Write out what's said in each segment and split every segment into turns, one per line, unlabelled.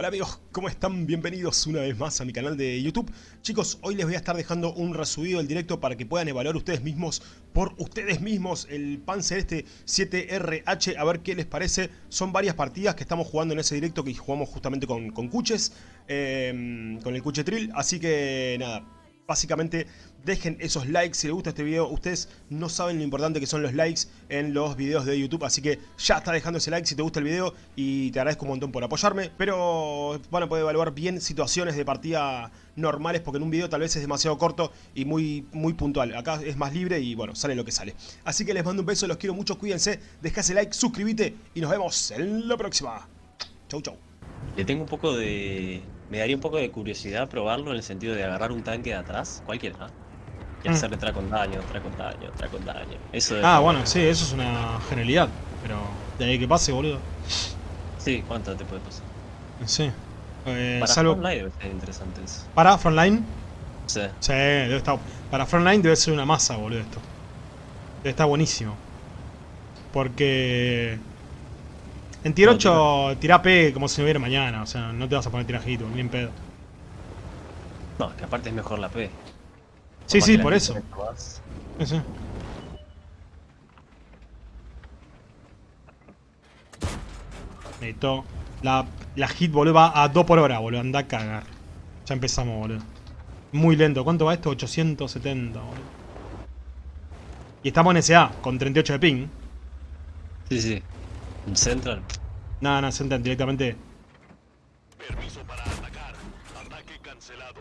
Hola amigos, ¿cómo están? Bienvenidos una vez más a mi canal de YouTube. Chicos, hoy les voy a estar dejando un resubido del directo para que puedan evaluar ustedes mismos, por ustedes mismos, el Panzer este 7RH, a ver qué les parece. Son varias partidas que estamos jugando en ese directo que jugamos justamente con, con Cuches, eh, con el Cuche Trill, así que nada, básicamente dejen esos likes si les gusta este video. Ustedes no saben lo importante que son los likes en los videos de YouTube, así que ya está dejando ese like si te gusta el video y te agradezco un montón por apoyarme. Pero van a poder evaluar bien situaciones de partida normales porque en un video tal vez es demasiado corto y muy, muy puntual. Acá es más libre y bueno, sale lo que sale. Así que les mando un beso, los quiero mucho, cuídense, deja ese like, suscríbete y nos vemos en la próxima. Chau, chau.
Le tengo un poco de... Me daría un poco de curiosidad probarlo en el sentido de agarrar un tanque de atrás, cualquiera, y
Mm.
hacerle tra con daño, tra con daño, tra con daño. Eso
Ah, bueno, sí, eso es una genialidad. Pero de ahí que pase, boludo.
Sí, ¿cuánto te puede pasar?
Sí. Eh,
Para
salvo...
Frontline debe ser interesante eso.
Para Frontline.
Sí.
Sí, debe estar... Para Frontline debe ser una masa, boludo, esto. Debe estar buenísimo. Porque... En tier
No,
8 tirá P como si no hubiera mañana. O sea, no te vas a poner tirajito, ni en pedo.
No, que aparte es mejor la P.
Sí,
Más
sí, por eso. Sí, sí. Necesito... La, la hit, boludo, va a 2 por hora, boludo. Anda a cagar. Ya empezamos, boludo. Muy lento. ¿Cuánto va esto? 870, boludo. Y estamos en SA, con 38 de ping.
Sí, sí. En Central.
Nada, nada, sentan directamente.
Permiso para atacar. Ataque cancelado.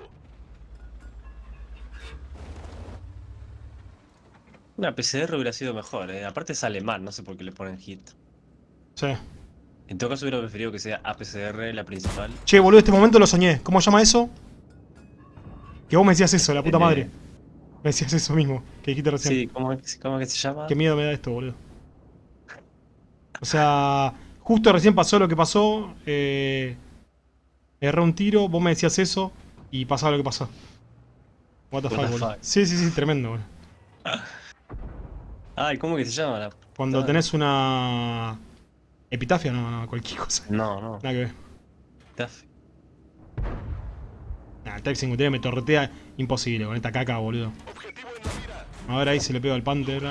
Una PCR hubiera sido mejor, eh. Aparte es alemán, no sé por qué le ponen hit.
Sí.
En todo caso hubiera preferido que sea APCR la principal.
Che, boludo, este momento lo soñé. ¿Cómo se llama eso? Que vos me decías eso, la puta madre. Me decías eso mismo, que dijiste recién.
Sí, ¿cómo, es- cómo es que se llama?
Qué miedo me da esto, boludo. O sea, justo recién pasó lo que pasó. Eh, erré un tiro, vos me decías eso y pasaba lo que pasó. What the
What
fuck,
the
boludo.
fuck.
Sí, sí, sí, tremendo, boludo.
Ay, ¿cómo que se llama? La...
Cuando tenés una. Epitafia, no, no, cualquier cosa.
No, no.
Nada que ver.
Taf.
Nah, el Type 53 me torretea imposible con esta caca, boludo.
Objetivo en la mira.
A ver ahí se le pega al Panther.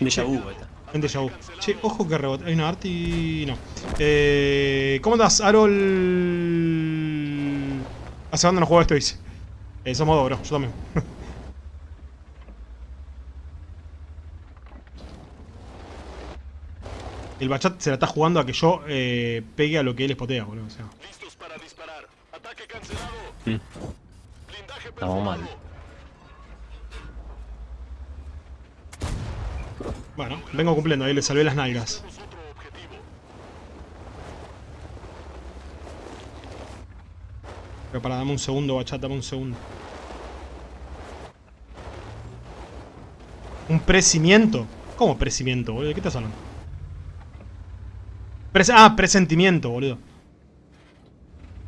Enemigo.
Déjà vu, está.
Vente ya. Che, ojo que rebota. Hay una Arti. No. Eh, ¿Cómo andás, Arol? Hace banda no juego esto, dice. Eh, somos dos, bro. Yo también. El bachat se la está jugando a que yo eh, pegue a lo que él espotea, boludo. O sea.
Listos para disparar. Ataque cancelado.
Mm.
Blindaje
Estamos mal.
Bueno, vengo cumpliendo. Ahí le salvé las nalgas. Pero para, dame un segundo, bachat, dame un segundo. ¿Un presimiento? ¿Cómo presimiento, boludo? ¿De qué estás hablando? Ah, presentimiento, boludo.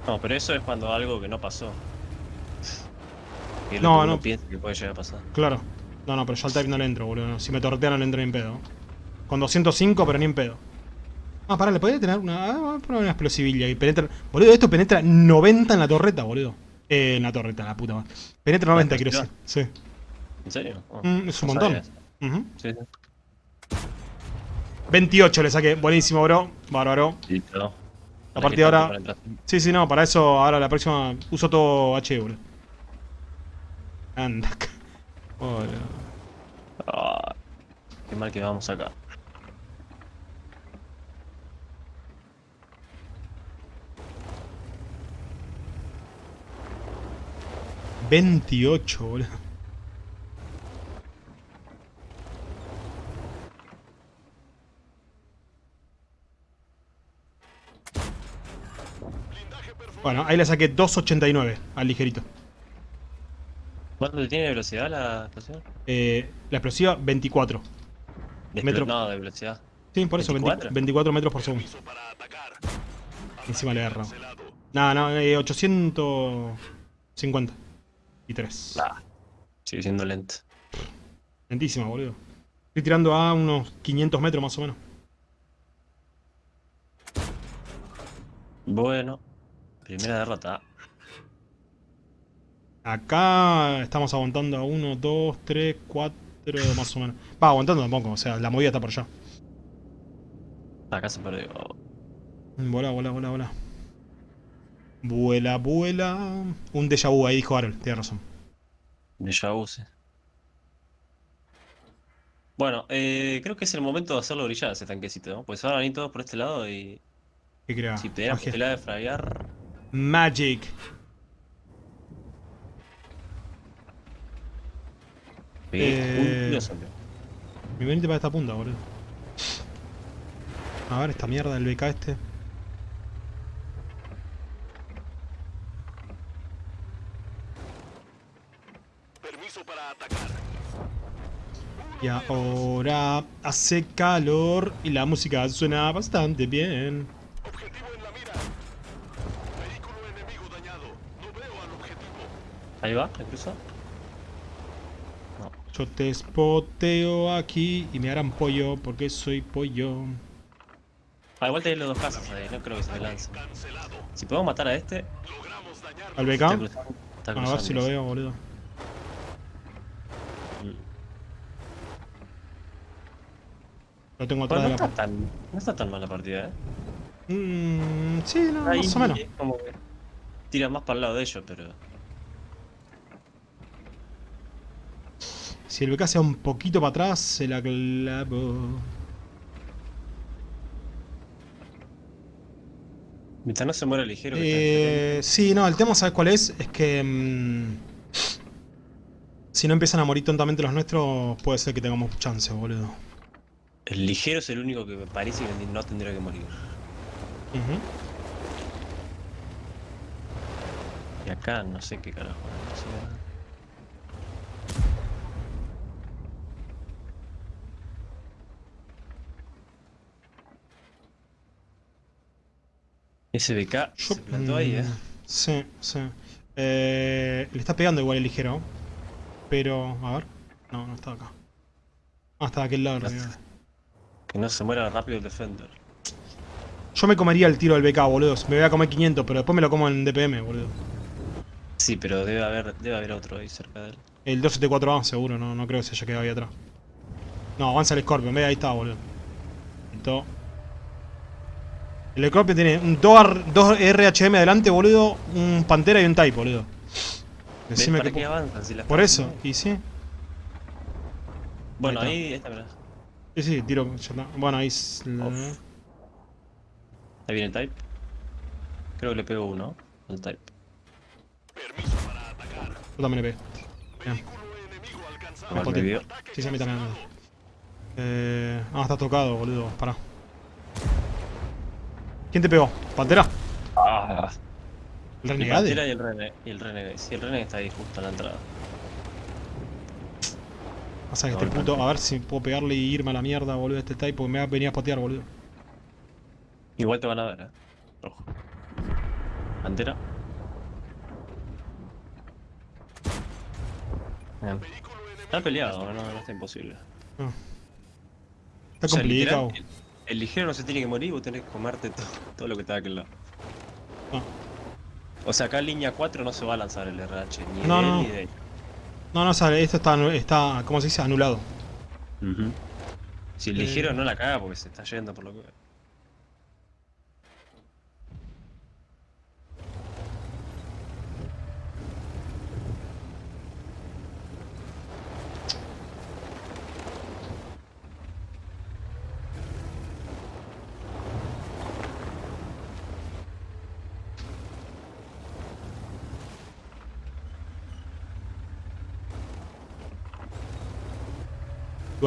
No, pero eso es cuando algo que no pasó. Y
No, no.
piensa que puede llegar a pasar.
Claro. No, no, pero yo al type no le entro, boludo. Si me tortea no le entro ni en pedo. Con 205, pero ni en pedo. Ah, pará, le podría tener una. Ah, voy a poner una explosivilla y penetra. Boludo, esto penetra 90 en la torreta, boludo. Eh, en la torreta, la puta madre. Penetra 90, quiero decir. Sí.
¿En serio? Oh,
Mm, es un
no
montón. Ujú.
Sí, sí.
28 le saqué. Buenísimo, bro. Bárbaro.
Listo.
A partir de ahora-. Sí, sí, no, para eso ahora la próxima uso todo H, boludo. Anda. Hola.
Qué mal que vamos acá.
Veintiocho. Bueno, ahí le saqué 2.89 al ligerito.
¿Cuánto tiene de velocidad la explosión?
Eh, la explosiva, 24.
De
Metro.
No, de velocidad.
Sí, por eso, 20
¿24?
24 metros por segundo. Encima le agarra. No, no, eh, 850. Y 3.
Ah, sigue siendo lento.
Lentísima, boludo. Estoy tirando a unos 500 metros más o menos.
Bueno. Primera derrota.
Acá estamos aguantando a 1, 2, 3, 4, más o menos. Va, aguantando tampoco, o sea, la movida está por allá.
Acá se perdió.
Vuela, vuela, vuela, vuela. Vuela, vuela. Un déjà vu, ahí dijo Harold, tiene razón.
Déjà vu, sí. Bueno, eh, creo que es el momento de hacerlo brillar ese tanquecito, ¿no? Pues ahora van a ir todos por este lado y
¿Qué crea?
si te posibilidad de fraguear,
Magic.
Pegué
Eh. Mi venite para esta punta, boludo. A ver, esta mierda del BK este.
Permiso para atacar.
Y ahora hace calor y la música suena bastante bien.
Objetivo en la mira. Vehículo enemigo dañado. No veo al objetivo.
Ahí va, incluso. No.
Yo te spoteo aquí y me harán pollo porque soy pollo.
Ah, igual tenés los dos casas ahí, no creo que se me.
Cancelado.
Si podemos matar a este.
¿Al
está
BK?
está
A ver si lo veo, boludo. Lo tengo atrás
Bueno, no
de la
está tan, no está tan mal la partida, eh.
Mmm, sí, no,
Ahí
más o menos.
es como que tira más para el lado de ellos, pero.
Si el BK sea un poquito para atrás, se la clavo.
Mientras no se muera ligero
Eh, sí, no, el tema, ¿sabes cuál es? Es que... mm, si no empiezan a morir tontamente los nuestros, puede ser que tengamos chance, boludo.
El ligero es el único que me parece que no tendría que morir.
Ujú.
Y acá no sé qué carajo. no sé. SBK
Yo-
se plantó ahí, eh.
mm, Sí, sí. Eh, le está pegando igual el ligero. Pero, a ver. No, no está acá. Ah, está de aquel lado.
No. Que no se muera rápido el Defender.
Yo me comería el tiro del BK, boludo. Me voy a comer 500, pero después me lo como en DPM, boludo.
Sí, pero debe haber, debe haber otro ahí cerca de él.
El 274A, seguro, no, no creo que se haya quedado ahí atrás. No, avanza el Scorpion, ve ahí está, boludo. Listo. El Scorpion tiene un 2, RHM adelante, boludo, un Pantera y un Type, boludo.
¿Ves
Decime
para
que
qué avanzan si la
Por eso,
haciendo?
y sí.
Bueno,
Ahí
ahí, esta, mirá.
Sí, sí, tiro. ya está. Bueno, ahí. s-
Off. Ahí viene el Type. Creo que le pego uno al Type.
Permiso para atacar.
Yo también le pegué. Bien.
Vehículo enemigo alcanzado.
Igual
pote.
me vio.
Sí, sí, a mí también. Eh, ah, está tocado, boludo. Pará. ¿Quién te pegó? ¿Pantera?
Ah,
¿El
el Pantera
Renegade?
y el. Y el Renegade. Sí, el Renegade está ahí justo en la entrada.
Pasa que
No,
este puto. A ver si puedo pegarle y irme a la mierda, boludo, a este type, porque me va a venir a potear, boludo.
Igual te van a ver, eh. Ojo. Pantera. Bien. Está peleado, no, no está imposible.
Está
O sea,
complicado.
literal, el, ligero no se tiene que morir, vos tenés que comerte todo, todo lo que está de aquel lado.
Ah.
O sea, acá en línea 4 no se va a lanzar el RH, ni
No,
de él
no,
ni
no.
de.
No, no, sale, esto está, está, ¿cómo se dice? Anulado.
Si el
Eh.
ligero no la caga porque se está yendo por lo que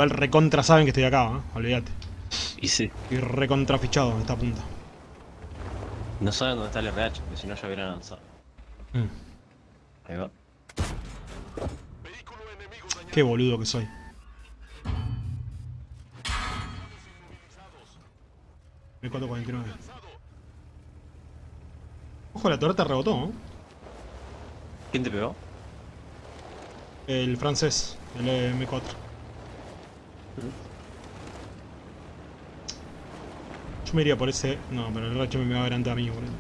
Igual recontra saben que estoy acá, ¿eh? Olvídate.
Y sí.
Estoy recontra fichado en esta punta.
No saben dónde está el RH, porque si no ya hubieran lanzado.
Mm.
Ahí va.
Qué boludo que soy. M449. Ojo, la torreta rebotó, ¿eh?
¿Quién te pegó?
El francés, el M4. Yo me iría por ese... No, pero el RH me va a ver antes a mí, boludo.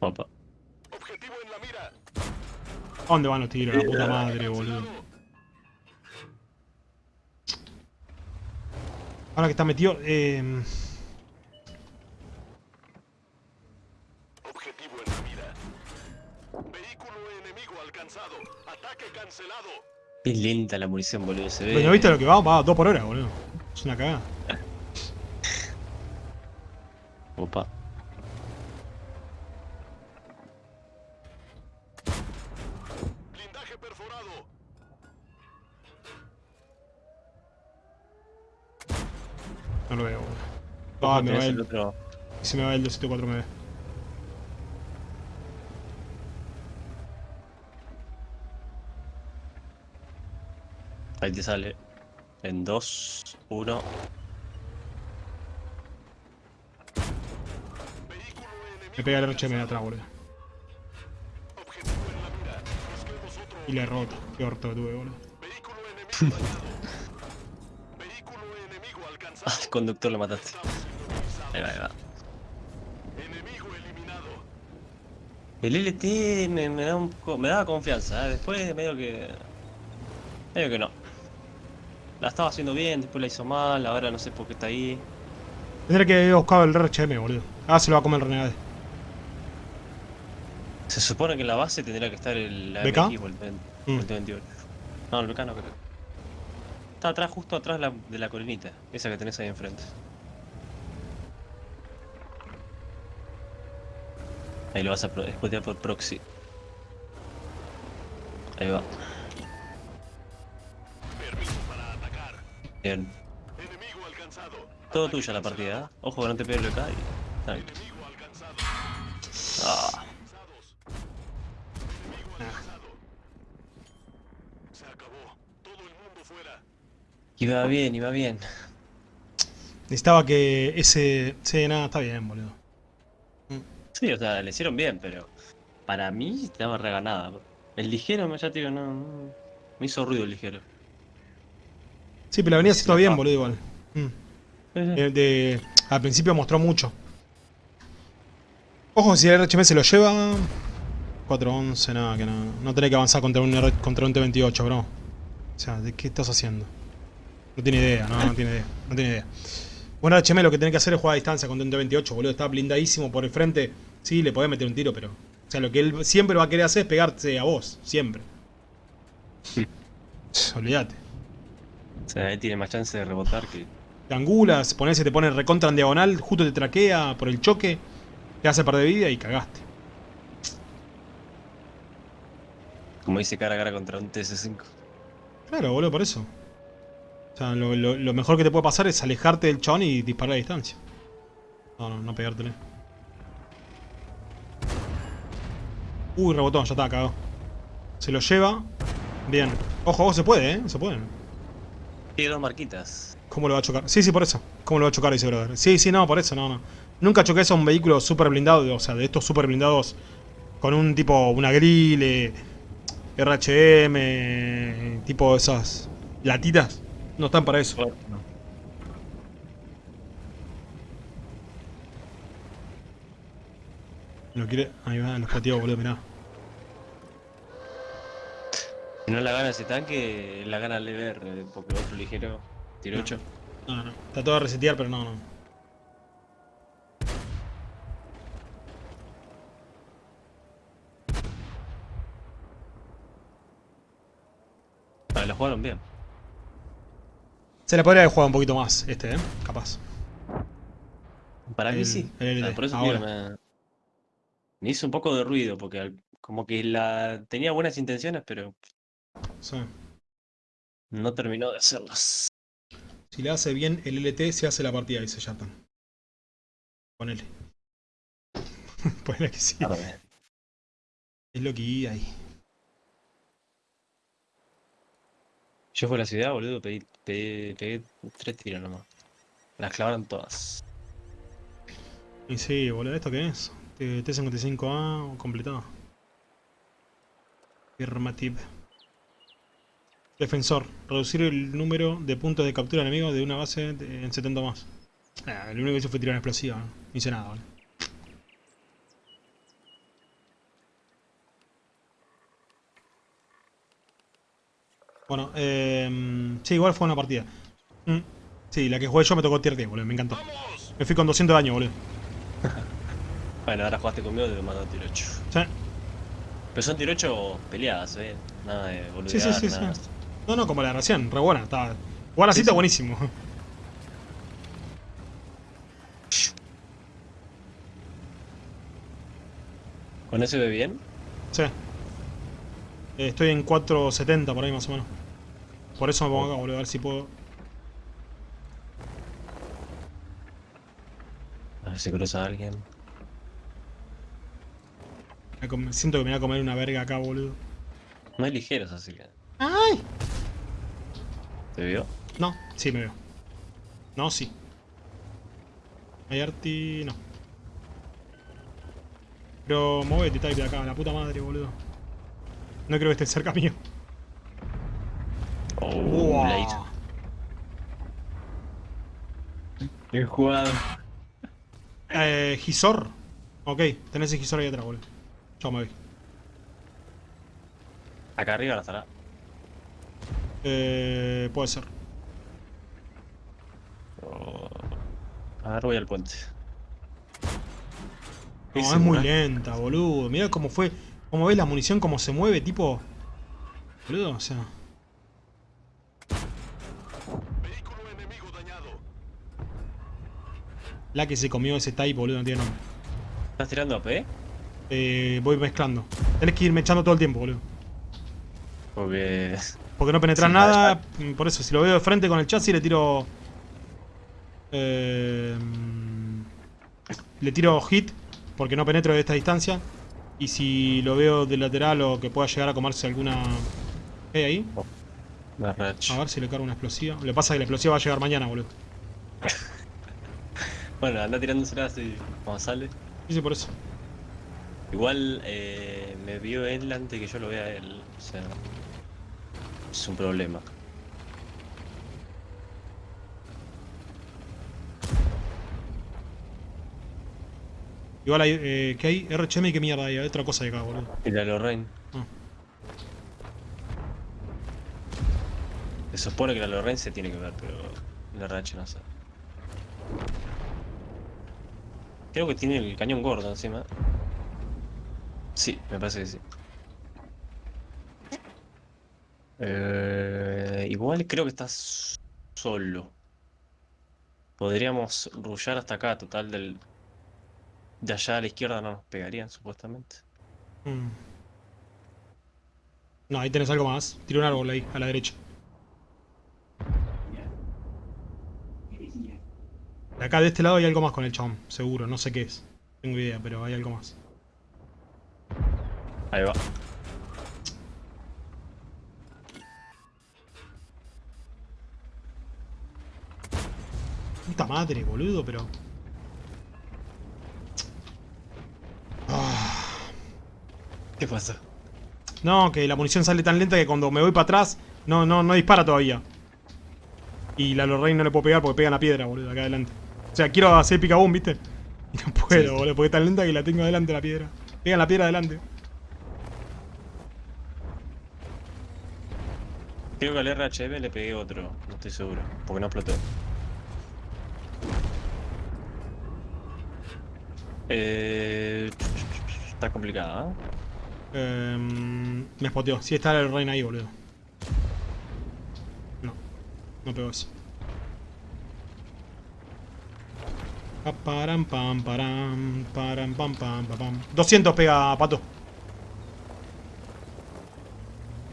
Opa.
Objetivo en la mira.
¿A dónde van los tiros? La puta madre, boludo. Ahora que está metido... Eh...
Qué lenta la munición, boludo. Se ve.
Pero ¿viste lo que va? Va a 2 por hora, boludo. Es una cagada.
Opa.
Blindaje perforado.
No lo veo, boludo. Ah, me va
el
el...
otro.
Y se me va el 274 me ve.
Ahí te sale. En 2, 1.
Vehículo enemigo.
Me pega el RHM de atrás, boludo. Y le roto. Qué orto que tuve, boludo.
Alcanzado.
Ah, el conductor lo mataste. Ahí va, ahí va. El LT me, me da un me daba confianza, ¿eh? después medio que. medio que no. La estaba haciendo bien, después la hizo mal, ahora no sé por qué está ahí.
Tendré que haber buscado el RHM, boludo. Ah, se lo va a comer el Renegade.
Se supone que en la base tendría que estar el. AMX o el, 20 o
Mm.
el T28. No, el BK no creo. Está atrás, justo atrás de la, de la colinita, esa que tenés ahí enfrente. Ahí lo vas a spotear por proxy. Ahí va. Bien. Todo tuya la partida, ¿eh? Ojo que no te pegue el BK y... Ah, iba bien, iba bien.
Necesitaba que ese... Sí, nada, está bien, boludo.
Sí, o sea, le hicieron bien, pero para mí estaba reganada. El ligero, ya te digo, no- me hizo ruido el ligero.
Sí, pero la venía haciendo
Sí,
bien,
ah.
boludo, igual. Mm. Eh, de- al principio mostró mucho. Ojo, si el RHM se lo lleva... 4-11, nada, que no. No tenés que avanzar contra un, R- contra un T-28, bro. O sea, ¿de qué estás haciendo? No tiene idea, no, no tiene idea. No tiene idea. Bueno, RHM lo que tenés que hacer es jugar a distancia contra un T-28, boludo. Está blindadísimo por el frente. Sí, le podés meter un tiro, pero... O sea, lo que él siempre va a querer hacer es pegarte a vos. Siempre. Olvídate.
O sea, él tiene más chance de rebotar que.
te angulas, pones, te pone recontra en diagonal, justo te traquea por el choque, te hace perder vida y cagaste.
Como dice cara a cara contra un TS5.
Claro, boludo, por eso. O sea, lo, lo- lo mejor que te puede pasar es alejarte del chabón y disparar a distancia. No, no, no pegártele. Uy, rebotó, ya está, cagado. Se lo lleva. Bien. Ojo, ojo, se puede, ¿eh? Se puede.
Tiene dos marquitas.
¿Cómo lo va a chocar? Sí, sí, por eso. ¿Cómo lo va a chocar ese brother? Sí, sí, no, por eso, no, no. Nunca choqué a un vehículo super blindado, o sea, de estos super blindados con un tipo, una grill, eh, RHM, tipo esas latitas. No están para eso. Lo quiere. Ahí va, los plateados, boludo, mirá.
Si no la gana ese tanque, la gana el Lever, eh, porque otro ligero, tiro 8.
No, no. Está todo a resetear, pero no, no.
Vale, la jugaron bien.
Se la podría haber jugado un poquito más, este, ¿eh? Capaz.
Para mí
El-
sí.
el
O sea,
LD,
por eso
ahora.
digo, me... me hizo un poco de ruido, porque al- como que la tenía buenas intenciones, pero
Sí.
no terminó de hacerlas.
Si le hace bien el LT, se hace la partida, dice Yartan. Ponele. Ponele que sí. Es lo que hay ahí.
Yo fui a la ciudad, boludo, pedí, pedí- pegué tres tiros nomás. Las clavaron todas.
Y sí, boludo, ¿esto qué es? T- T55A completado. Affirmative. Defensor. Reducir el número de puntos de captura enemigo de una base en 70 más. Ah, lo único que hizo fue tirar una explosiva. No hice nada, ¿vale? Bueno, eh, sí, igual fue una partida. Mm, sí, la que jugué yo me tocó tier 10, boludo, me encantó. Me fui con 200 de daño, boludo.
Bueno, ahora jugaste conmigo te lo mando a tiro 8.
Sí,
Pero son tiro 8 peleadas, eh. Nada de
sí,
boludear,
sí, sí.
nada.
sí. No, no, como la de recién, re buena. Estaba... Jugar así
Sí,
está buenísimo.
¿Con eso ve bien?
Sí. Eh, estoy en 470 por ahí más o menos. Por eso me pongo acá, boludo, a ver si puedo.
A ver si cruza alguien.
Me com- Siento que me voy a comer una verga acá, boludo.
No hay ligeros, así que.
¡Ay!
¿Te vio?
No, sí me veo. No, sí. Hay arti. no. Pero movete, type de acá, la puta madre, boludo. No creo que esté cerca mío.
Oh,
Uah.
la hizo. Qué jugado.
Eh, Gisor. Ok, tenés el Gisor ahí atrás, boludo. Chao, me voy.
Acá arriba la estará.
Eh, puede ser.
Oh. A ver, voy al puente.
No, es muy lenta, boludo. Mirá cómo fue. Cómo ves la munición, cómo se mueve, tipo. Boludo, o sea.
Vehículo enemigo dañado.
La que se comió ese type, boludo, no tiene nombre.
¿Estás tirando AP?
Eh, voy mezclando. Tenés que ir echando todo el tiempo, boludo.
Porque.
Porque no penetras
Sí,
nada. Por eso, si lo veo de frente con el chasis, le tiro. Eh, le tiro hit. Porque no penetro de esta distancia. Y si lo veo de lateral o que pueda llegar a comerse alguna. ¿Qué hay ahí?
Rach.
A ver si le cargo una explosiva. Le pasa que la explosiva va a llegar mañana, boludo.
Bueno, anda tirándosela así como sale.
Sí, sí, por eso.
Igual eh, me vio él antes que yo lo vea él. O sea. Es un problema.
Igual hay. Eh, ¿Qué hay? RHM y qué mierda hay. Hay otra cosa de acá, boludo.
Y la Lorraine.
Ah.
Se supone que la Lorraine se tiene que ver, pero la RH no sé. Creo que tiene el cañón gordo encima. Sí, me parece que sí. Eh, igual creo que estás solo. Podríamos rullar hasta acá, total del... De allá a la izquierda no nos pegarían, supuestamente.
Mm. No, ahí tenés algo más. Tira un árbol ahí, a la derecha. De acá de este lado hay algo más con el chabón, seguro, no sé qué es. Tengo idea, pero hay algo más.
Ahí va.
Puta madre, boludo, pero. Ah.
¿Qué pasó?
No, que la munición sale tan lenta que cuando me voy para atrás, no, no, no dispara todavía. Y la Lorraine no le puedo pegar porque pega en la piedra, boludo, acá adelante. O sea, quiero hacer picaboom, ¿viste? Y no puedo,
Sí.
boludo, porque es tan lenta que la tengo adelante la piedra. Pega en la piedra adelante.
Creo que al RHM le pegué otro, no estoy seguro, porque no explotó. Eh, está complicada, ¿eh?
Em, me spoteó. Sí está el Lorraine ahí, boludo. No, no pegó eso. Pa, param, pam, param, param, pam, pam, pam, pam. 200 pega, pato.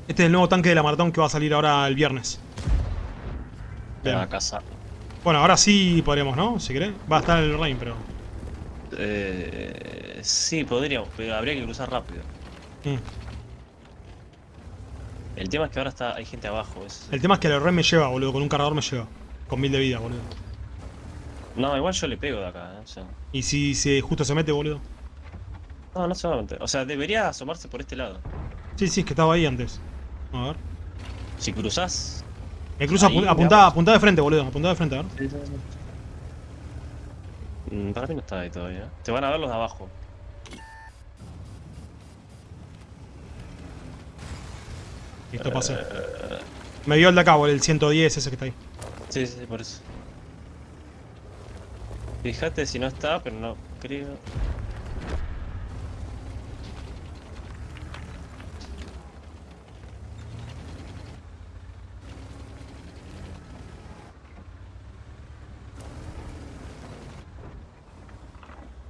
Este es el nuevo tanque de la maratón que va a salir ahora el viernes. Bien.
a cazar.
Bueno, ahora sí podríamos, ¿no? Si querés. Va a estar el Rain, pero.
Eh, sí, podríamos, pero habría que cruzar rápido.
Mm.
El tema es que ahora está, hay gente abajo. Es...
El tema es que el Rain me lleva, boludo. Con un cargador me lleva. Con mil de vida, boludo.
No, igual yo le pego de acá, ¿eh? O sea,
Y si se, justo se mete, boludo.
no, no se va a meter. O sea, debería asomarse por este lado.
Sí, sí, es que estaba ahí antes. A ver.
Si cruzás.
Me cruza apuntá, apuntá de frente, boludo. Apuntá de frente, a ver.
Mm, Para mí no está ahí todavía. Te van a ver los de abajo.
Listo, pasé. Me vio el de acá, el 110 ese que está ahí.
Sí, sí, por eso. Fíjate si no está, pero no creo.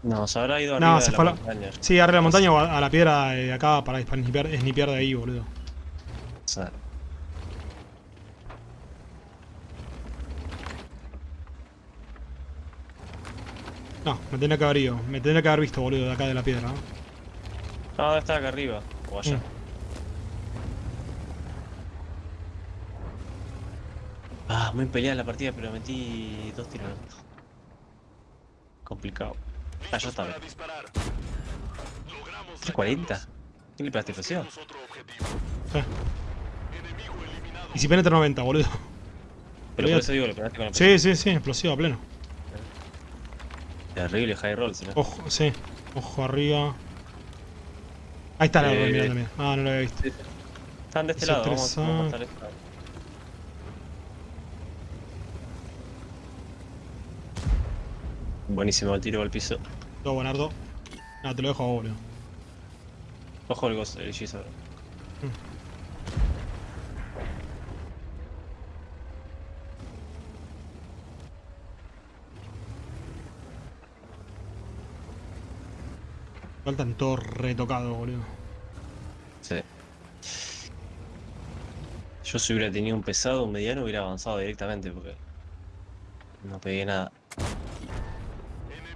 No, se habrá ido
No,
arriba
se
de la
fue a la-
montaña.
Sí, arriba de la montaña o a, a la piedra de acá para snipear, snipear de ahí, boludo. No, me tendría que haber ido. Me tendría que haber visto, boludo, de acá de la piedra. ¿no?
No, debe estar acá arriba. O allá.
Mm.
Ah, muy peleada la partida, pero metí dos tiros. Complicado. Ah, ya está.
Logramos
340. ¿Quién le pegaste
eliminado.
Y si penetra 90, boludo.
Pero por eso digo, le pegaste con la
Sí, sí, sí, explosivo a pleno.
Terrible high roll, si no.
Ojo, sí. Ojo arriba. Ahí está la
Eh,
mirá también. Ah, no lo había visto.
Están de este lado, vamos,
3A.
vamos a estar de este lado. Buenísimo el tiro al piso.
Todo buenardo. Ah, te lo dejo a vos, boludo.
Ojo el ghost, el hechizo.
Faltan todo retocado, boludo.
Sí. Yo si hubiera tenido un pesado, un mediano, hubiera avanzado directamente porque no pegué nada.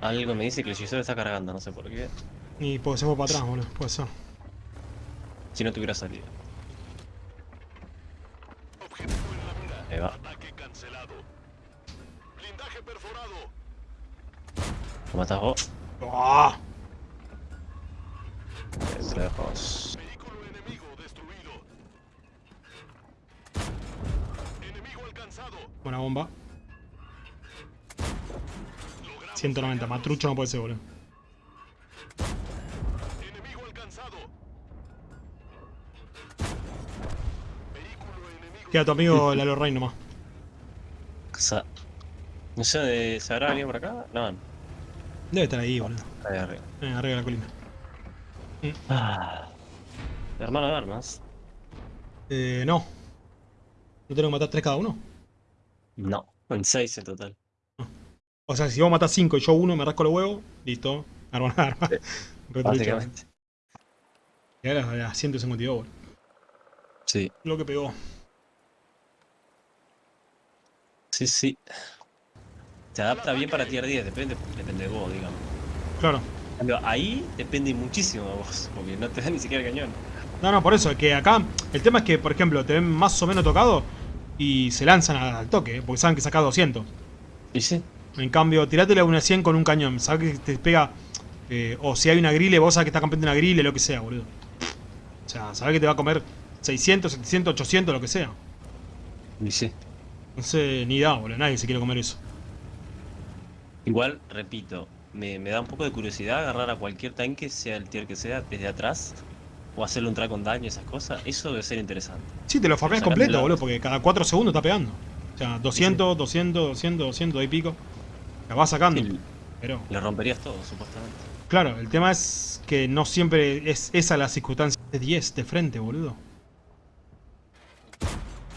Algo me dice que el hechicero está cargando, no sé por qué.
Y porque se fue para atrás, boludo. Puede ser.
Si no te hubiera salido.
Objetivo en la mira.
Ahí va.
Ataque cancelado. Blindaje perforado.
¿Lo matas vos?
¡Ah!
A vos.
Vehículo enemigo destruido. Enemigo alcanzado.
Buena bomba. 190. Más trucho no puede ser, boludo.
Enemigo alcanzado. Vehículo enemigo.
Queda tu amigo Lalo Rey nomás.
Casa. No sé, ¿de- ¿se habrá venido por acá? No, no.
Debe estar ahí, boludo.
Ahí arriba.
Eh, arriba de la colina.
Ah. Hermano de armas.
Eh, no. ¿No tengo que matar 3 cada uno?
No, en 6 en total.
O sea, si vos matás 5 y yo uno, me rasco los huevos, listo. Arma arma.
Básicamente.
Y ahora a las 152, boludo.
Sí,
Lo que pegó.
sí, sí. Se adapta bien para tier 10, depende, depende de vos, digamos.
Claro.
Cambio, ahí depende muchísimo de vos, porque no te da ni siquiera el cañón.
No, no, por eso, es que acá el tema es que, por ejemplo, te ven más o menos tocado y se lanzan al, al toque, porque saben que sacás 200.
Y sí,
En cambio, tirátele a una 100 con un cañón, sabes que te pega, eh, o si hay una grille, vos sabes que está campeando una grille, lo que sea, boludo. O sea, sabes que te va a comer 600, 700, 800, lo que sea.
y sí.
No sé, ni da, boludo, nadie se quiere comer eso.
Igual, repito, me, me da un poco de curiosidad agarrar a cualquier tanque, sea el tier que sea, desde atrás, o hacerle un track con daño, esas cosas. Eso debe ser interesante.
Sí, te lo farmeas completo, boludo, porque cada 4 segundos está pegando. O sea, 200, 200, 200, 200 y pico. La vas sacando.
Sí,
Pero,
le romperías todo, supuestamente.
claro, el tema es que no siempre es esa la circunstancia. De 10 de frente, boludo.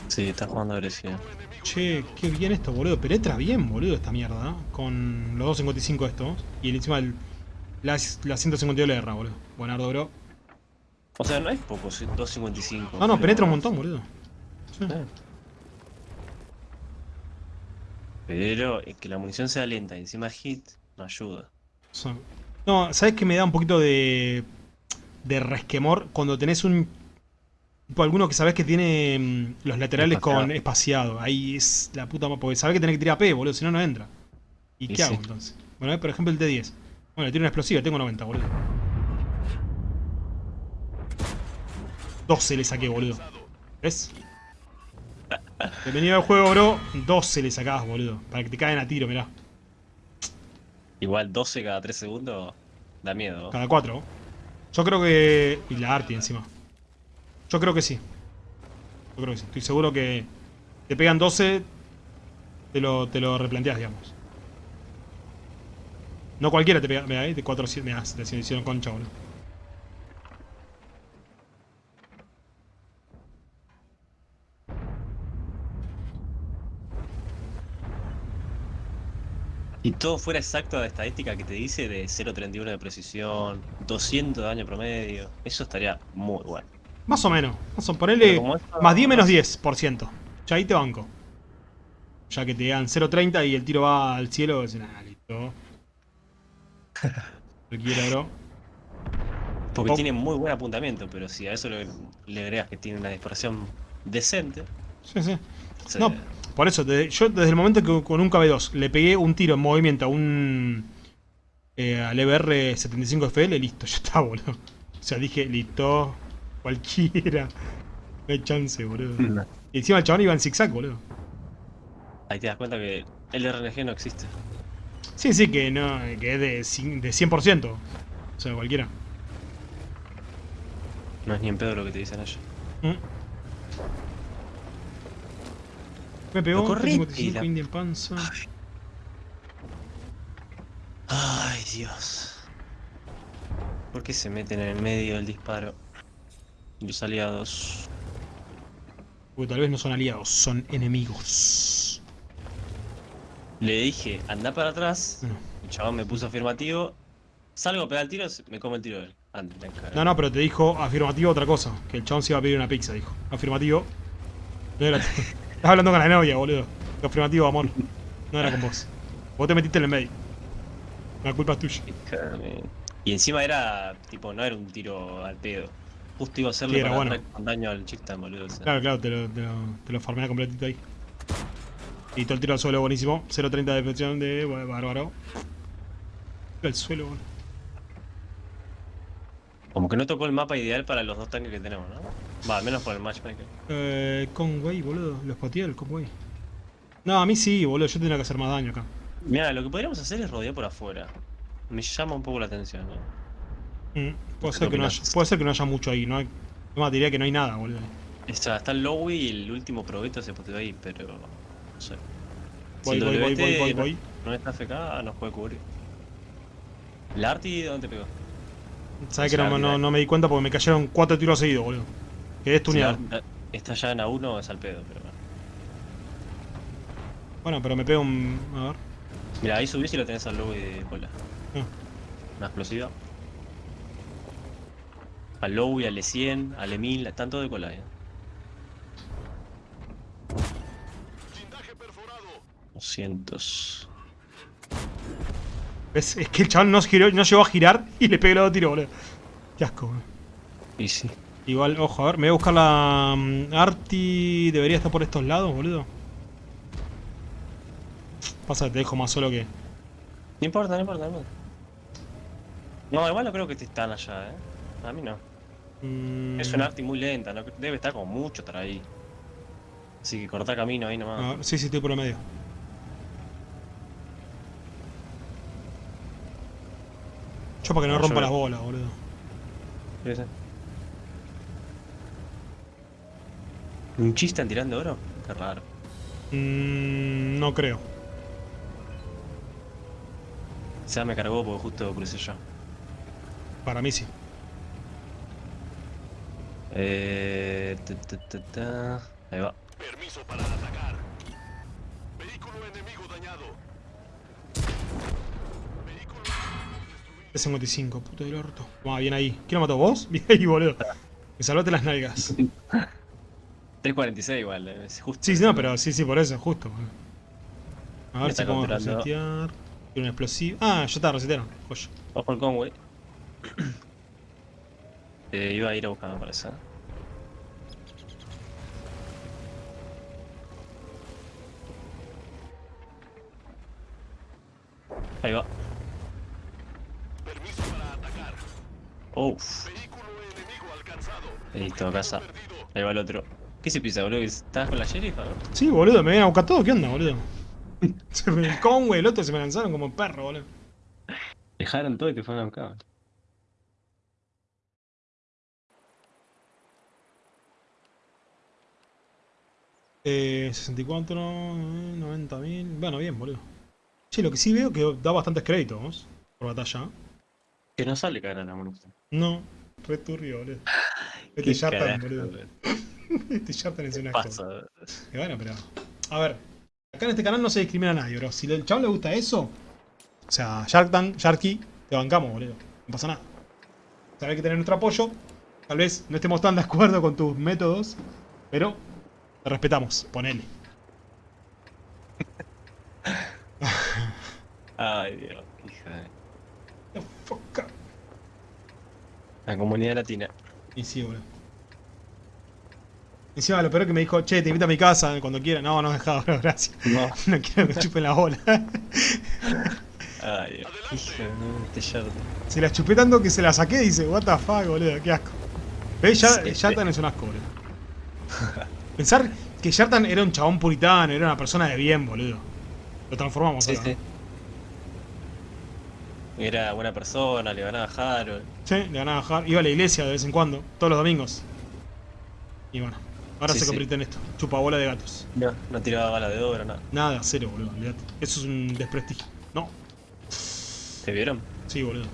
Sí, está jugando agresivo.
Che, qué bien esto, boludo. Penetra bien, boludo, esta mierda. Con los 255 estos. Y encima el, la, la 152 le erra, boludo. Buenardo, bro.
O sea, no es poco, sí, 2.55.
No, no, penetra un montón, boludo. Sí.
Eh. Pero es que la munición sea lenta y encima hit, no ayuda.
No, ¿sabes qué me da un poquito de. de resquemor? Cuando tenés un. Tipo, alguno que sabés que tiene mm, los laterales
Espaciado.
con espaciado. Ahí es la puta Porque sabés que tenés que tirar P, boludo, si no, no entra. ¿Y,
Y
qué
sí.
hago entonces? Bueno, por ejemplo, el T10. Bueno, tiene una explosiva, tengo 90, boludo. 12 le saqué, boludo. ¿Ves? Bienvenido al juego, bro. 12 le sacás, boludo. Para que te caigan a tiro, mirá.
Igual 12 cada 3 segundos da miedo.
Cada 4. Yo creo que... Y la Arti encima. Yo creo que sí. Yo creo que sí. Estoy seguro que... Te pegan 12... Te lo, te lo replanteas, digamos. No cualquiera te pega. Mira, ahí de 400. Mira, le hicieron concha, boludo.
Si todo fuera exacto a la estadística que te dice de 0.31 de precisión, 200 de daño promedio, eso estaría muy bueno.
Más o menos. Más o ponele. Más 10 menos 10%. Ya ahí te banco. Ya que te dan 0.30 y el tiro va al cielo, es nada, listo. Cualquiera, bro.
Porque tiene muy buen apuntamiento, pero si a eso le, le agregas que tiene una dispersión decente,
Sí, sí.
se-
No, por eso, desde- yo desde el momento que con un KB2 le pegué un tiro en movimiento a un. Eh, al EBR 75FL, listo, ya está, boludo. O sea, dije, listo, cualquiera. No hay chance, boludo.
No.
Y encima el chabón iba en zigzag, boludo.
ahí te das cuenta que el RNG no existe.
Sí, sí, que no, que es de, de 100%. O sea, cualquiera.
No es ni en pedo lo que te dicen ellos.
Mm. Me pegó
corrí,
55
y la-
Indian Panza.
Ay, Dios. ¿Por qué se meten en el medio del disparo? Los aliados.
Porque tal vez no son aliados, son enemigos.
Le dije, anda para atrás.
Bueno.
El chabón me puso afirmativo. Salgo a pegar el tiro, me come el tiro él. Anda, me cago.
No, no, pero te dijo afirmativo otra cosa. Que el chabón se iba a pedir una pizza, dijo. Afirmativo. No era. Estás hablando con la novia, boludo. Afirmativo, amor. No era con vos. Vos te metiste en el medio. La culpa es tuya.
Y encima era, tipo, no era un tiro al pedo. Justo iba a hacerle
Sí,
para
bueno.
con daño al chicktan, boludo. o sea.
Claro, claro, te lo, te lo, te lo farmea completito ahí. Y todo el tiro al suelo, buenísimo. 0.30 de deflexión de bárbaro. Tiro al suelo, boludo.
Como que no tocó el mapa ideal para los dos tanques que tenemos, ¿no? Va, al menos por el matchmaker.
Eh, Conway, boludo. Lo spoteé el Conway. No, a mí sí, boludo. Yo tendría que hacer más daño acá.
Mira, lo que podríamos hacer es rodear por afuera. Me llama un poco la atención, ¿no?
Mm, puede,
¿Qué
ser que no haya, puede ser que no haya mucho ahí, ¿no? hay- No, diría que no hay nada, boludo.
Está, está el Lowy y el último probeto se poteó ahí, pero. No sé. Si
Voy,
el
voy, voy, voy, voy,
no-
voy.
No está FK, nos puede cubrir. ¿La Arti dónde te pegó?
Sabes que no,
mira.
no me di cuenta porque me cayeron cuatro tiros seguidos, boludo. Quedé
Si la
stuneado.
Arti está ya en A1 es al pedo, pero bueno.
Bueno, pero me pego un. A ver.
Mira, ahí subís y lo tenés al Lowy de cola.
Ah.
Una explosiva. Al Lowy, al E100, al E1000, están todos de cola, eh.
Blindaje perforado.
200.
¿Ves? Es que el chaval no, giró, no llegó a girar y le pegué los dos tiros, boludo. Qué asco, boludo.
Y sí.
Igual, ojo, a ver, me voy a buscar la mm, Arti. Debería estar por estos lados, boludo. Pasa que te dejo más solo que.
No importa, no importa, no importa. No, igual no creo que te están allá, eh. A mí no.
Mm,
Es una arti muy lenta, no, debe estar como mucho estar ahí. Así que corta camino ahí
a
nomás.
ver, sí, sí, estoy por el medio. Yo para que no, rompa las bolas, boludo.
Sí, sí. ¿Un chistan tirando oro? Qué raro.
Mm, no creo.
O sea, me cargó porque justo crucé yo.
Para mí sí.
Eh, ta, ta, ta, ta. Ahí va.
Permiso para atacar. Vehículo enemigo dañado. Vehículo enemigo destruido.
T55, puto del orto. Va, bien ahí. ¿Quién lo mató? ¿Vos? Bien ahí, boludo. Me salvaste las nalgas.
3.46 igual, es justo.
Sí, no, pero sí, sí, por eso, justo. A ver si podemos resetear. Tiene un explosivo. Ah, ya está, resetearon. Joya.
Ojo el Conway. eh, iba a ir a buscar, me parece. Ahí va.
Permiso para atacar.
Uff.
Vehículo enemigo alcanzado.
Listo, casa. Ahí va el otro. ¿Qué se piensa, boludo? ¿Que ¿Estabas con la sheriff?
Sí, boludo, me vienen a buscar todo, ¿qué onda, boludo? Se me- el Conway, el otro se me lanzaron como perro, boludo.
Dejaron todo y te fueron a buscar.
Eh, 64, eh, 90 mil. Bueno, bien, boludo. Che, lo que sí veo que da bastantes créditos por batalla.
Que no sale cara la munición.
No, re turbio, boludo.
Qué
Yartan,
carajo,
boludo. Este Yartan es
¿Qué
una
pasa?
Y bueno, pero. A ver. Acá en este canal no se discrimina a nadie, bro. Si al chabón le gusta eso. O sea, Shark Tank, Sharky, te bancamos, boludo. No pasa nada. O sea, hay que tener nuestro apoyo. Tal vez no estemos tan de acuerdo con tus métodos. Pero te respetamos, ponele.
Ay, Dios, hija de...
Up.
La comunidad latina.
Y sí, boludo. Encima lo peor es que me dijo, che, te invito a mi casa cuando quiera. No, no dejaba, bro, gracias.
No.
No quiero que me chupen la bola.
Ay. Hija de este Yartan.
Se la chupé tanto que se la saqué y dice, what the fuck, boludo, qué asco. ¿Ves? Ya,
Sí,
Yartan es un asco, boludo. Pensar que Yartan era un chabón puritano, era una persona de bien, boludo. Lo transformamos
Sí,
acá.
sí. Era buena persona, le ganaba a Harold.
Sí, le ganaba a Har- Iba a la iglesia de vez en cuando, todos los domingos. Y bueno, ahora
Sí,
se
sí.
convierte en esto. Chupa bola de gatos.
No, no tiraba balas de oro, nada.
Nada, cero, boludo. olvidate. Eso es un desprestigio. No,
¿Te vieron?
sí, boludo.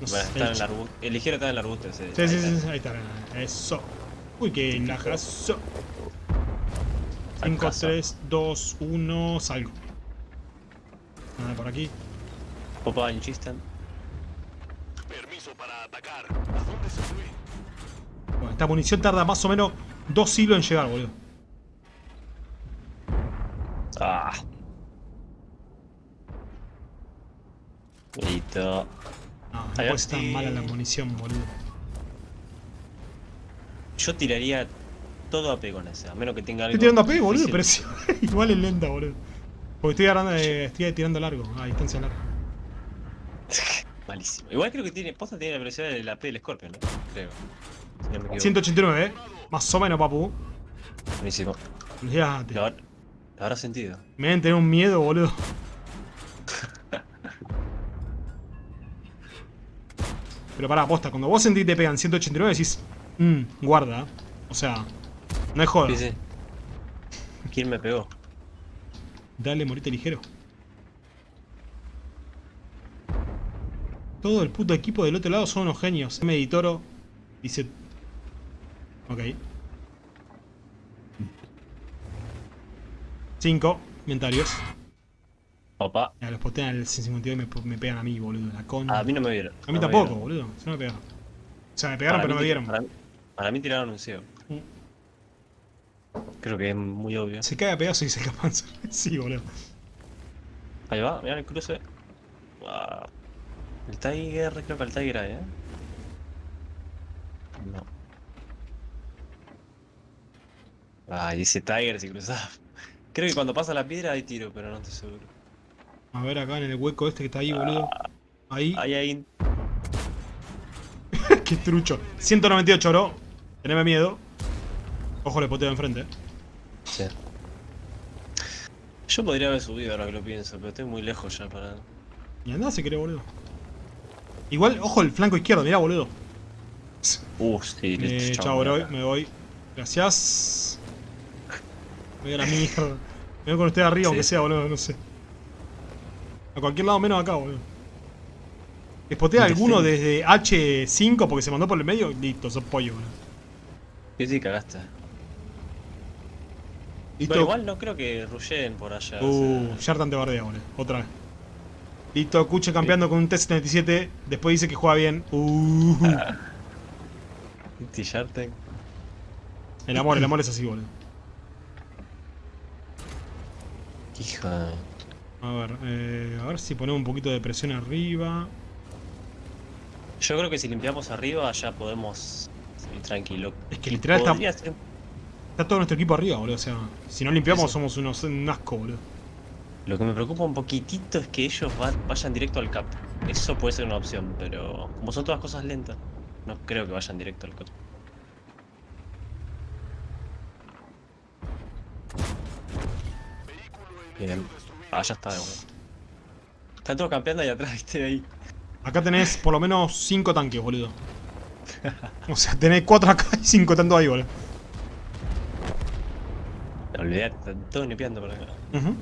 No
Bueno, está en
el-
arbusto. El ligero está en el arbusto ese.
Sí,
ahí
sí,
está.
sí, sí, ahí está. Eso. Uy, qué najazo. 5,
Fracaso.
3, 2, 1, salgo. Nada por aquí.
Popa en Chistan.
Permiso para atacar. ¿A dónde se fue?
Bueno, esta munición tarda más o menos dos siglos en llegar, boludo.
Ah. Listo.
No, no ser tan mala la munición, boludo.
Yo tiraría todo a P con ese, a menos que tenga algo.
Estoy tirando a P, boludo, pero sí, igual es lenta, boludo. Porque estoy, agarrando, eh, estoy tirando largo, a distancia larga.
Malísimo. Igual creo que tiene. Posta tiene la velocidad de la P del Scorpion, ¿no? Creo. Si no me equivoco.
189, eh. Más o menos, papu.
Buenísimo.
Olvídate.
Lo, habrá- lo habrá sentido.
Me deben tener un miedo, boludo. Pero pará, posta, cuando vos sentís que te pegan 189 decís, mmm, guarda. O sea, no es joda.
Sí, sí. ¿Quién me pegó?
Dale, morite ligero. Todo el puto equipo del otro lado son unos genios. M. Editoro dice... Ok. 5 inventarios.
Opa.
Ya, los postean al 152 y me, me pegan a mí, boludo. La concha.
A mí no me vieron.
A mí
no
tampoco,
vieron.
boludo. Se me pegaron. O sea, me pegaron,
Para
pero no me dieron.
Para, mí- para mí tiraron un ciego.
Mm.
Creo que es muy obvio.
Se cae a pedazos y se escapan. sí, boludo.
Ahí va, mirá el cruce. Wow. El Tiger, creo que el Tiger hay, ¿eh? No. Ay, dice Tiger si cruzaba. Creo que cuando pasa la piedra hay tiro, pero no estoy seguro.
A ver acá en el hueco este que está ahí, boludo. Ahí.
Ahí hay.
Qué trucho. 198, bro. Teneme miedo. Ojo, le poteo enfrente. eh.
Sí. Yo podría haber subido ahora que lo pienso, pero estoy muy lejos ya para.
Y andá si querés, boludo. Igual, ojo, el flanco izquierdo, mirá, boludo.
Uh, sí,
Eh,
listo,
chao, bro. Me voy. Gracias. Me voy a la mierda. Me voy con usted arriba,
Sí.
aunque sea, boludo, no sé. A cualquier lado menos acá, boludo. Espotea alguno desde H5 porque se mandó por el medio. Listo, sos pollo, boludo.
Sí, sí, cagaste.
Listo.
Pero igual no creo que rushen por allá. o
Uh,
sea,
Yartan te bardea, boludo. Otra vez. Listo, Kuche campeando con un T-77. Después dice que juega bien. Uh.
T-Sharten.
El amor, el amor es así, boludo.
Hija.
A ver, eh, a ver si ponemos un poquito de presión arriba.
Yo creo que si limpiamos arriba ya podemos ir tranquilo.
Es que literal está-
ser-
Está todo nuestro equipo arriba, boludo. O sea, si no limpiamos
Eso.
somos unos un asco, boludo.
Lo que me preocupa un poquitito es que ellos va- vayan directo al cap. Eso puede ser una opción, pero como son todas cosas lentas, no creo que vayan directo al cap. Bien. Ah, ya está, bueno. Están todos campeando ahí atrás, viste, ahí.
Acá tenés por lo menos 5 tanques, boludo. O sea, tenés 4 acá y 5 tanto ahí, boludo.
No olvidate, están todos nipeando por acá.
Ujú.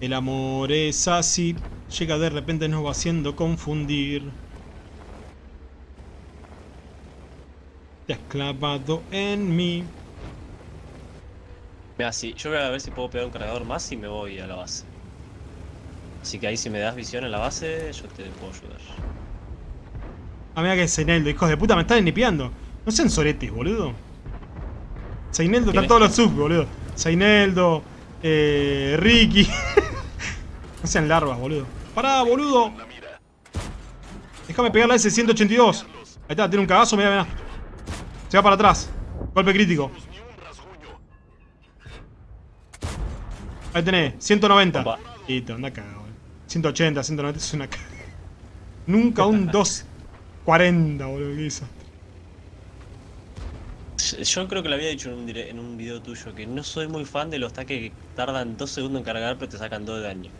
El amor es así, llega de repente nos va haciendo confundir. Te has clavado en mí.
Mira, sí, yo voy a ver si puedo pegar un cargador más y me voy a la base. Así que ahí si me das visión en la base, yo te puedo ayudar.
Ah, mira que es Seineldo, hijos de puta, me están nipeando. No sean soretes, boludo. Seineldo,
¿Quién
están
es?
todos los subs, boludo. Seineldo, eh, Ricky. no sean larvas, boludo. Pará, boludo. Déjame pegarle a ese 182. Ahí está, tiene un cagazo, mira, mira. Se va para atrás. Golpe crítico. Ahí tenés, 190.
Opa.
Listo, anda cagado, boludo. 180, 190 es una caga. Nunca un 240, boludo, ¿qué hizo?
Yo creo que lo había dicho en un, dire- en un video tuyo, que no soy muy fan de los ataques que tardan 2 segundos en cargar pero te sacan 2 de daño.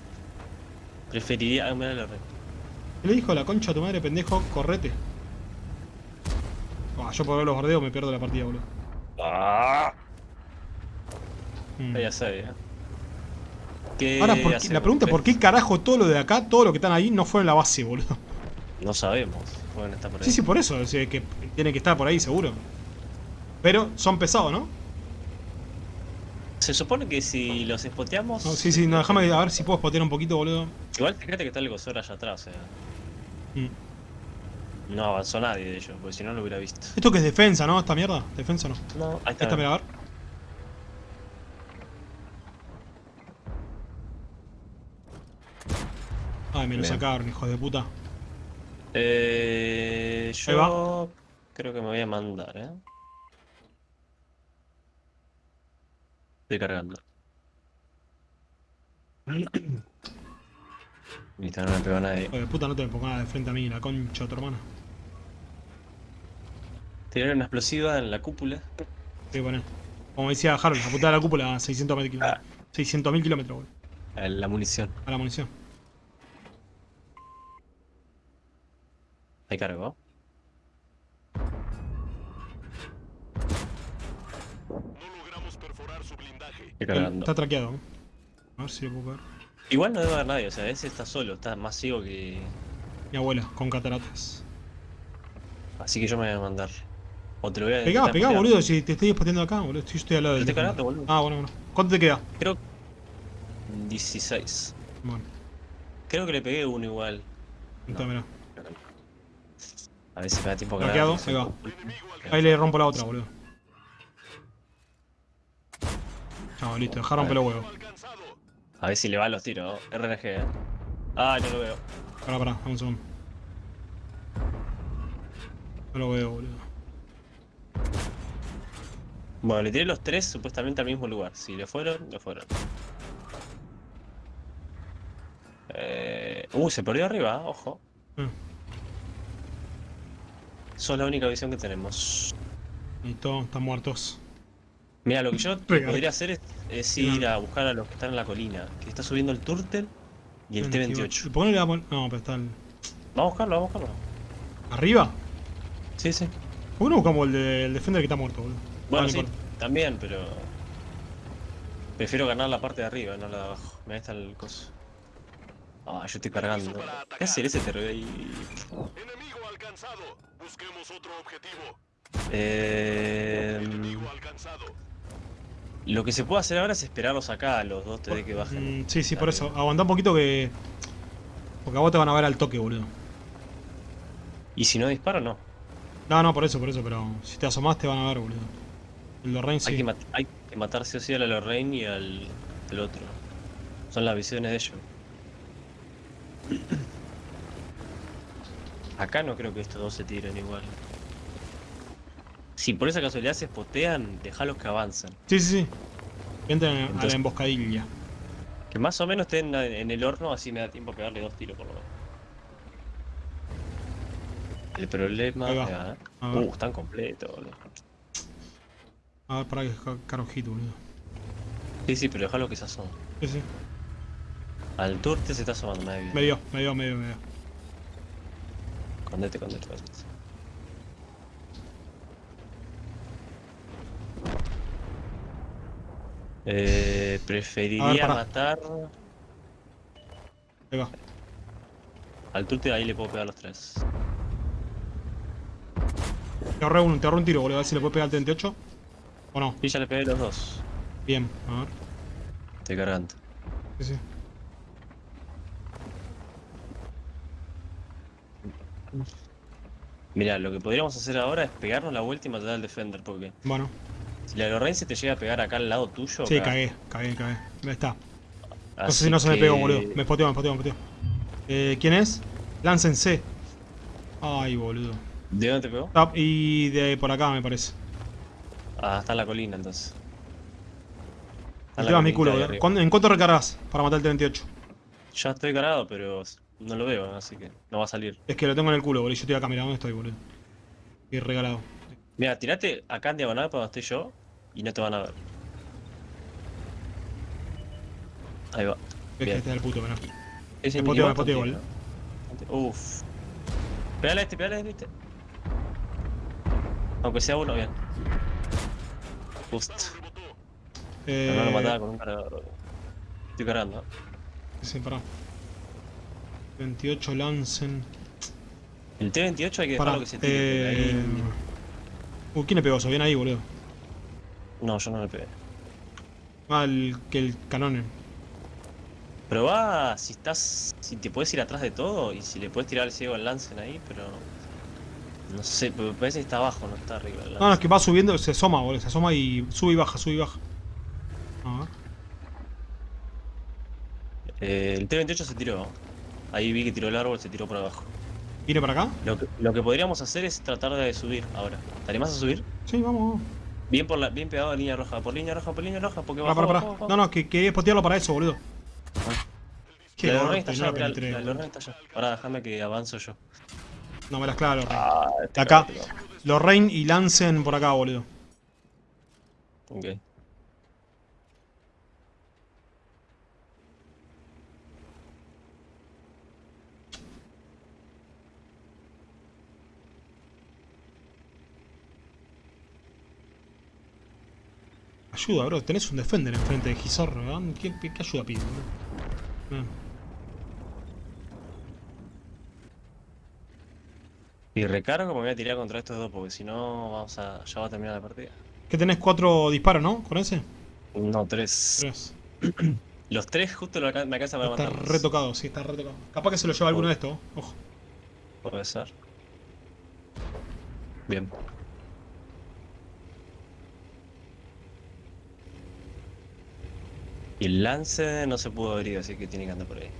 Preferiría... Ah, mirá la red.
¿Qué le dijo la concha a tu madre, pendejo? Correte. Yo por ver los bordeos me pierdo la partida, boludo.
Ah,
Mm.
ya sabía. ¿Qué
Ahora, ¿por qué-
hacemos,
la pregunta es por qué carajo todo lo de acá, todo lo que están ahí, no fue en la base, boludo.
No sabemos. Pueden estar por ahí.
Sí, sí, por eso, sea, que tiene que estar por ahí seguro. Pero son pesados, ¿no?
Se supone que si los spoteamos...
No, sí, sí, no, déjame a ver si puedo spotear un poquito, boludo.
Igual fíjate que está el gozor allá atrás, sea...
Mm.
No avanzó nadie de ellos, porque si no lo hubiera visto.
Esto que es defensa, ¿no? Esta mierda, defensa no.
No, ahí está.
Esta, mira, a ver. Ay, me lo
Bien.
sacaron, hijos de puta.
Eh, yo creo que me voy a mandar, ¿eh? Estoy cargando. Listo, no me pegó nadie.
Hijo de puta, no te pongas nada de frente a mí, la concha de tu hermana.
Tiraron una explosiva en la cúpula.
Sí, bueno. Como decía Harold, apuntar a la cúpula a 600.000 kilómetros. 600.000 kilómetros, boludo.
a La munición.
A la munición.
Ahí cargó.
No logramos perforar su blindaje.
Está traqueado. A ver si lo puedo ver.
Igual no debe haber nadie, o sea, ese está solo, está más ciego que.
Mi abuela, con cataratas.
Así que yo me voy a mandar. O te lo voy a
Pegá, pegá, boludo, si te estoy spoteando acá, boludo. Estoy, estoy al lado del. teléfono.
cargando, boludo.
Ah, bueno, bueno. ¿Cuánto te queda?
Creo. 16.
Bueno,
Creo que le pegué uno igual.
entonces mirá.
A ver si me da tiempo a
Bloqueado, ahí va. Le rompo la otra, boludo. Chao, listo, dejá romper los huevos.
A ver si le van los tiros. RNG. Ah, no lo veo.
Pará, pará, dame un segundo. No lo veo, boludo.
Bueno, le tiré los tres supuestamente al mismo lugar. Si le fueron, le fueron. Eh... Uh, se perdió arriba, ojo. Eso es la única visión que tenemos.
listo, están muertos.
Mira, lo que yo podría hacer es, es ir a buscar a los que están en la colina. Que está subiendo el Turtle y el T-28.
¿Por qué no le damos.? No, pero está el...
Vamos a buscarlo, vamos a buscarlo.
¿Arriba?
Sí, sí.
¿Por qué no buscamos el, de- el Defender que está muerto, boludo?
Bueno,
no
sí, también, pero... Prefiero ganar la parte de arriba, no la de abajo. Me está el coso. Ah, yo estoy cargando. ¿Qué hacer ese te ahí?
Enemigo alcanzado. Busquemos otro objetivo.
Eh,
Enemigo alcanzado.
lo que se puede hacer ahora es esperarlos acá, a los dos TD que bajen.
Mm, sí, sí, por eso. Aguantá un poquito que. Porque a vos te van a ver al toque, boludo.
Y si no disparo, no.
No, no, por eso, por eso, pero si te asomás te van a ver, boludo. Lorraine
Hay,
sí.
que hay que matar sí o sí a la Lorraine y al el otro. Son las visiones de ellos. Acá no creo que estos dos se tiren igual. Si por esa casualidad se spotean, dejalos que avancen.
Sí, sí, sí. Que entren a la
Entonces-
emboscadilla.
Que más o menos estén en el horno, así me da tiempo a pegarle dos tiros por lo menos. El problema.
Ahí va.
ahí va.
A ver,
Uh, están completos, boludo.
A ver, para que caro ojito, boludo.
Sí, sí, pero déjalo que se asoma.
Sí, sí.
Al turte se está asomando, me
Me
vi.
dio, me dio, me dio, me dio.
Condete, condete, condete. Eh, preferiría matar
Ahí va.
al turte, ahí le puedo pegar los tres.
Te ahorré un, te ahorré un tiro, boludo. A ver si le puedes pegar al 38. ¿O no?
Y ya le pegué los dos.
Bien, a ver.
Estoy cargando.
Sí, sí.
Mira, lo que podríamos hacer ahora es pegarnos la vuelta y matar al defender, porque
Bueno.
si la Lorraine se te llega a pegar acá al lado tuyo.
Sí, cagué, cagué, cagué. Ahí está. No sé si no se me pegó, boludo. Me spoteó, me spoteó, me spoteó. Eh, ¿Quién es? Lancen C. Ay, boludo.
¿De dónde te pegó?
Y de por acá, me parece.
Ah, está en la colina entonces.
El es mi culo. ¿Cuándo- ¿En cuánto recargas para matar el 38?
Ya estoy cargado, pero no lo veo, así que no va a salir.
Es que lo tengo en el culo, boludo. Yo estoy acá, mira, ¿dónde estoy, boludo? Y regalado.
Mira, tirate acá en diagonal para donde estoy yo y no te van a ver. Ahí va.
Es que este es el puto, mirá. Me
mini
poteo,
bot
poteo
tiene,
igual.
¿no? Uf. Pégale a este, pégale a este, viste. Aunque sea uno, bien. Justo.
Eh,
no lo mataba con un cargador. Estoy cargando.
Sí, pará. 28 Lancen.
El T-28 hay que
Pará.
dejarlo que se tire.
Eh...
ahí-
Uh, ¿quién le pegó eso? Bien ahí, boludo.
No, yo no le pegué.
Ah, el, que el canone.
Pero va, si estás. Si te puedes ir atrás de todo y si le puedes tirar el ciego al Lancen ahí, pero. No sé, pero parece que está abajo, no está arriba.
No, no, es que va subiendo, se asoma, boludo. Se asoma y sube y baja, sube y baja. A ver.
Eh, el T-28 se tiró. Ahí vi que tiró el árbol, se tiró por abajo.
¿Viene para acá?
Lo que, lo que podríamos hacer es tratar de subir ahora. ¿Te animás a subir?
Sí, vamos, vamos.
Bien por la, bien pegado a línea roja, por línea roja, por línea roja, porque
pará,
bajó,
pará.
bajó.
No, no, que quería spotearlo para eso, boludo. Qué
la
gordo,
está allá,
la
la está allá. Ahora déjame que avanzo yo.
No me las claro.
Ah, este
Acá. Lorraine y Lancen por acá, boludo.
Ok.
Ayuda, bro. Tenés un defender enfrente de Gizorro, ¿verdad? ¿Qué, qué, ayuda pide.
Y recargo me voy a tirar contra estos dos porque si no vamos a. ya va a terminar la partida.
¿Qué tenés? Cuatro disparos, ¿no? ¿Con ese?
No, tres.
Tres.
Los tres justo lo me alcanza para
Está
matarlos.
retocado, sí, está retocado. Capaz que se lo lleva alguno de estos, ojo.
Puede ser. Bien. Y el lance no se pudo abrir, así que tiene que andar por ahí.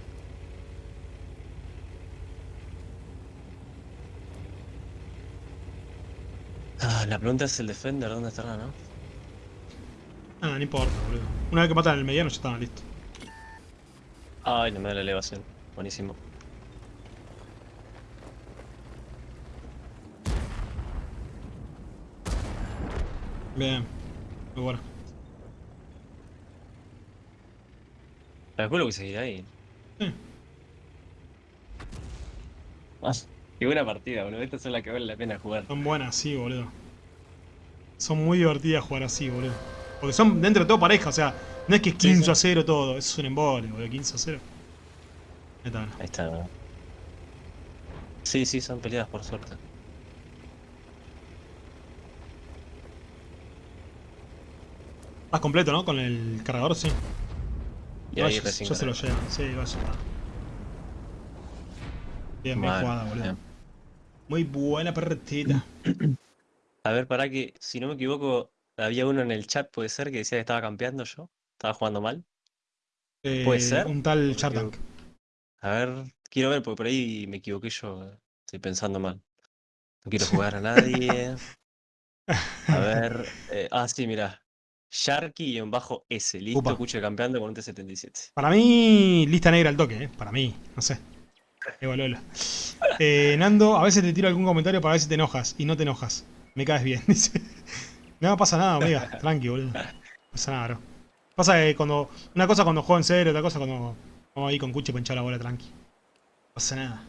Ah, la pregunta es el defender, ¿dónde estará, no?
Ah, no importa, boludo. Una vez que matan el mediano ya está, listo.
Ay, no me da la elevación. Buenísimo.
Bien. Muy bueno.
Calculo que seguirá ahí.
Sí.
Ah, qué buena partida, boludo. Estas son las que vale la pena jugar.
Son buenas, sí, boludo. Son muy divertidas jugar así, boludo. Porque son dentro de todo pareja, o sea, no es que es
Sí,
15
sí.
a 0 todo, eso es un embole, boludo, 15 a 0. Ahí está.
Ahí está. Sí, sí, son peleadas por suerte.
Estás completo, ¿no? Con el cargador, sí.
Y ahí
se lo llevan, sí, va, ya está. Bien, bien jugada, boludo.
bien.
Muy buena partida.
A ver, para que, si no me equivoco, había uno en el chat, puede ser, que decía que estaba campeando yo. Estaba jugando mal. ¿Puede
Eh,
ser?
Un tal
me
Chartank.
A ver, quiero ver, porque por ahí me equivoqué yo. Estoy pensando mal. No quiero jugar a nadie. A ver. eh, ah, sí, mira. Sharky y en bajo S. Listo,
Upa.
escucho campeando con un T77.
Para mí, lista negra al toque, ¿eh? Para mí, no sé. Eh, Nando, a veces te tiro algún comentario para ver si te enojas. Y no te enojas. Me caes bien, dice. No pasa nada, amiga. Tranqui, boludo. No pasa nada, bro. Pasa que cuando. Una cosa cuando juego en serio, otra cosa cuando. Vamos ahí con cuche para hinchar la bola tranqui. No pasa nada.